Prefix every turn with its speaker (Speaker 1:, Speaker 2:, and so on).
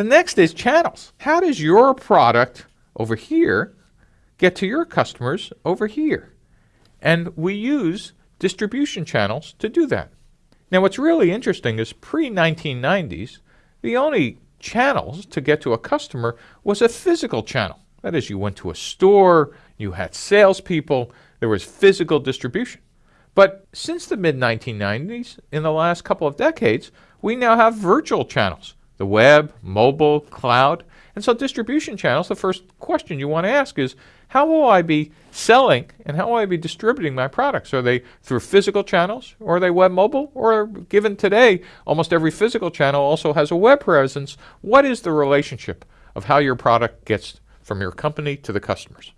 Speaker 1: The next is channels. How does your product over here get to your customers over here? And we use distribution channels to do that. Now, what's really interesting is pre 1990s, the only channels to get to a customer was a physical channel. That is, you went to a store, you had salespeople, there was physical distribution. But since the mid 1990s, in the last couple of decades, we now have virtual channels the web, mobile, cloud. And so, distribution channels, the first question you want to ask is how will I be selling and how will I be distributing my products? Are they through physical channels or are they web mobile? Or given today, almost every physical channel also has a web presence. What is the relationship of how your product gets from your company to the customers?